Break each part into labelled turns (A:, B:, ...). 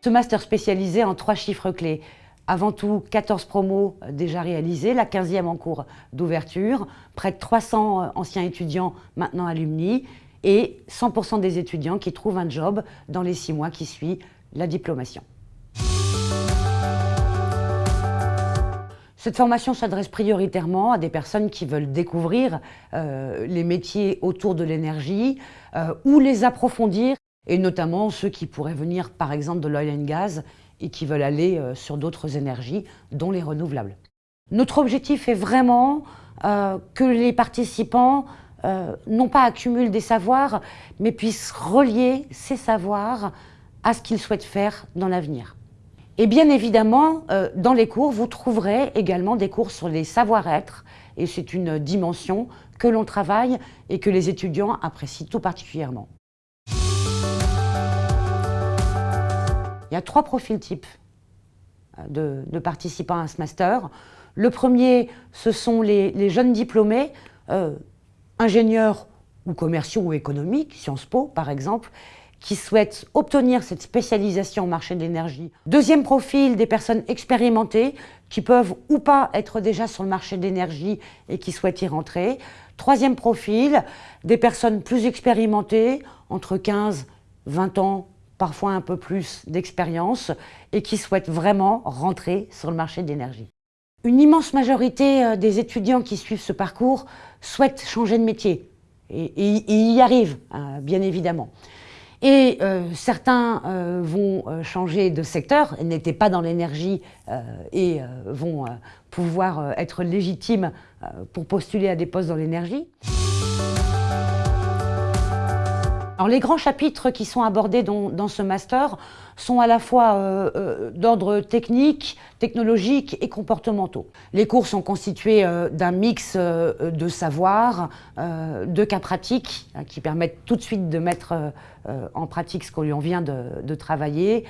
A: Ce master spécialisé en trois chiffres clés. Avant tout, 14 promos déjà réalisés, la 15e en cours d'ouverture, près de 300 anciens étudiants maintenant alumni et 100% des étudiants qui trouvent un job dans les six mois qui suivent la diplomation. Cette formation s'adresse prioritairement à des personnes qui veulent découvrir euh, les métiers autour de l'énergie euh, ou les approfondir, et notamment ceux qui pourraient venir par exemple de l'oil and gas et qui veulent aller euh, sur d'autres énergies, dont les renouvelables. Notre objectif est vraiment que les participants non pas accumulent des savoirs, mais puissent relier ces savoirs à ce qu'ils souhaitent faire dans l'avenir. Et bien évidemment, euh, dans les cours, vous trouverez également des cours sur les savoir-être, et c'est une dimension que l'on travaille et que les étudiants apprécient tout particulièrement. A trois profils types euh, de, participants à ce master. Le premier, ce sont les, jeunes diplômés, euh, ingénieurs ou commerciaux ou économiques, Sciences Po par exemple, qui souhaitent obtenir cette spécialisation au marché de l'énergie. Deuxième profil, des personnes expérimentées qui peuvent ou pas être déjà sur le marché de l'énergie et qui souhaitent y rentrer. Troisième profil, des personnes plus expérimentées, entre 15, 20 ans, parfois un peu plus d'expérience, et qui souhaitent vraiment rentrer sur le marché de l'énergie. Une immense majorité euh, des étudiants qui suivent ce parcours souhaitent changer de métier, et, y arrivent, hein, bien évidemment. Et euh, certains euh, vont changer de secteur, n'étaient pas dans l'énergie et vont pouvoir être légitimes pour postuler à des postes dans l'énergie. Alors, les grands chapitres qui sont abordés dans, ce master sont à la fois euh, euh, d'ordre technique, technologique et comportementaux. Les cours sont constitués euh, d'un mix de savoirs, de cas pratiques hein, qui permettent tout de suite de mettre en pratique ce qu'on vient de, de travailler,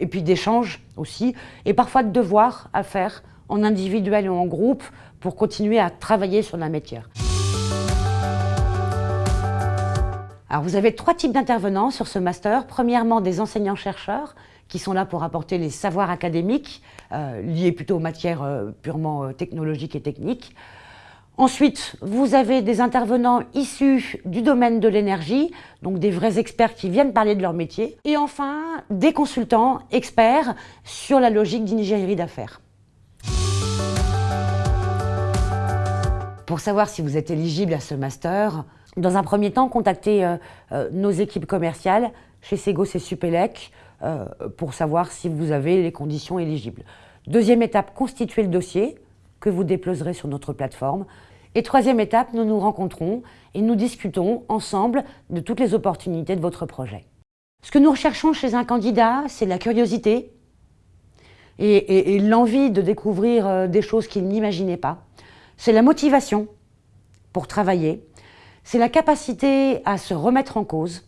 A: et puis d'échanges aussi, et parfois de devoirs à faire en individuel ou en groupe pour continuer à travailler sur la matière. Alors vous avez trois types d'intervenants sur ce master. Premièrement, des enseignants-chercheurs qui sont là pour apporter les savoirs académiques euh, liés plutôt aux matières euh, purement euh, technologiques et techniques. Ensuite, vous avez des intervenants issus du domaine de l'énergie, donc des vrais experts qui viennent parler de leur métier. Et enfin, des consultants experts sur la logique d'ingénierie d'affaires. Pour savoir si vous êtes éligible à ce master, dans un premier temps, contactez euh, euh, nos équipes commerciales chez Segos et Supélec euh, pour savoir si vous avez les conditions éligibles. Deuxième étape, constituez le dossier que vous déposerez sur notre plateforme. Et troisième étape, nous nous rencontrons et nous discutons ensemble de toutes les opportunités de votre projet. Ce que nous recherchons chez un candidat, c'est la curiosité et l'envie de découvrir des choses qu'il n'imaginait pas. C'est la motivation pour travailler, c'est la capacité à se remettre en cause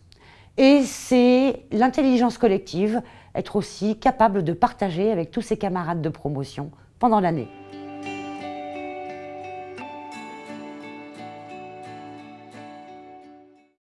A: et c'est l'intelligence collective, être aussi capable de partager avec tous ses camarades de promotion pendant l'année.